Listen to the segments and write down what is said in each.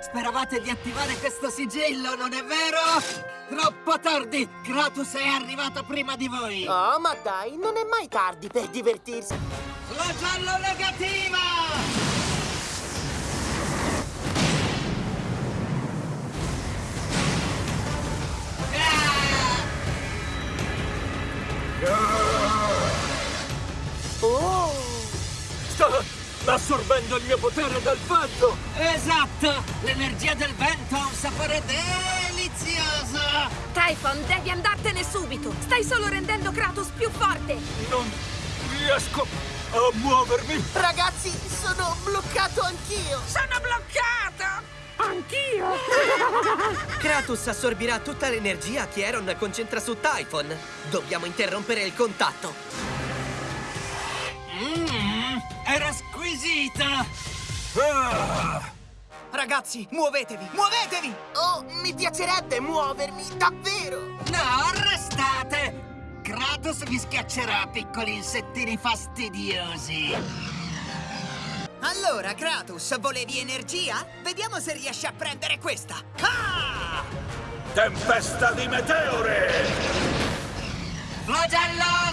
Speravate di attivare questo sigillo, non è vero? Troppo tardi! Kratos è arrivato prima di voi! Oh, ma dai, non è mai tardi per divertirsi. La giallo negativa! Assorbendo il mio potere dal vento! Esatto! L'energia del vento ha un sapore delizioso! Typhon, devi andartene subito! Stai solo rendendo Kratos più forte! Non riesco a muovermi! Ragazzi, sono bloccato anch'io! Sono bloccato! Anch'io! Kratos assorbirà tutta l'energia che Aeron concentra su Typhon. Dobbiamo interrompere il contatto. Squisita! Ah! Ragazzi, muovetevi! Muovetevi! Oh, mi piacerebbe muovermi, davvero! No, restate! Kratos vi schiaccerà, piccoli insettini fastidiosi! Allora, Kratos, volevi energia? Vediamo se riesci a prendere questa. Ah! Tempesta di meteore! Flagello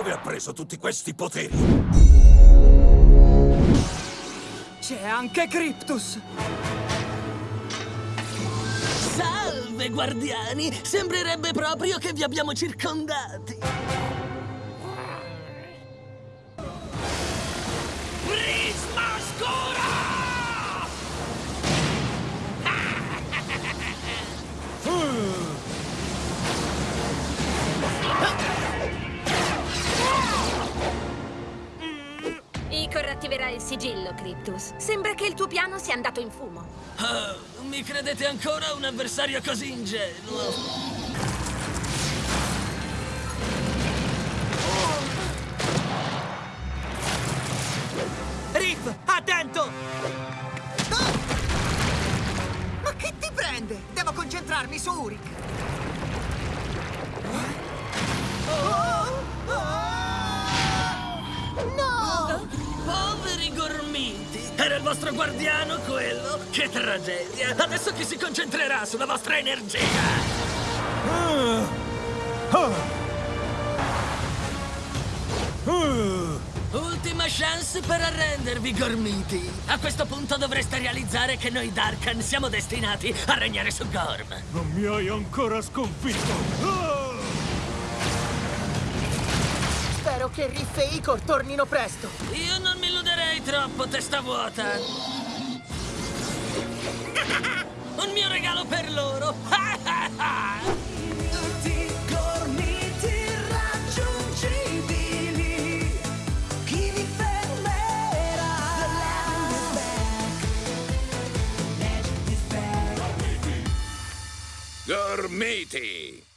Dove ha preso tutti questi poteri? C'è anche Cryptus! Salve, guardiani! Sembrerebbe proprio che vi abbiamo circondati. Attiverà il sigillo, Cryptus. Sembra che il tuo piano sia andato in fumo. Oh, mi credete ancora un avversario così ingenuo? Riff, attento! Ah! Ma che ti prende? Devo concentrarmi su Uric. Il vostro guardiano quello? Che tragedia! Adesso chi si concentrerà sulla vostra energia? Ultima chance per arrendervi, gormiti! A questo punto dovreste realizzare che noi Darkan siamo destinati a regnare su Gorm. Non mi hai ancora sconfitto! Ah! Spero che Riff e Icor tornino presto. Io non mi illuderei troppo, testa vuota! Un mio regalo per loro! Gormiti!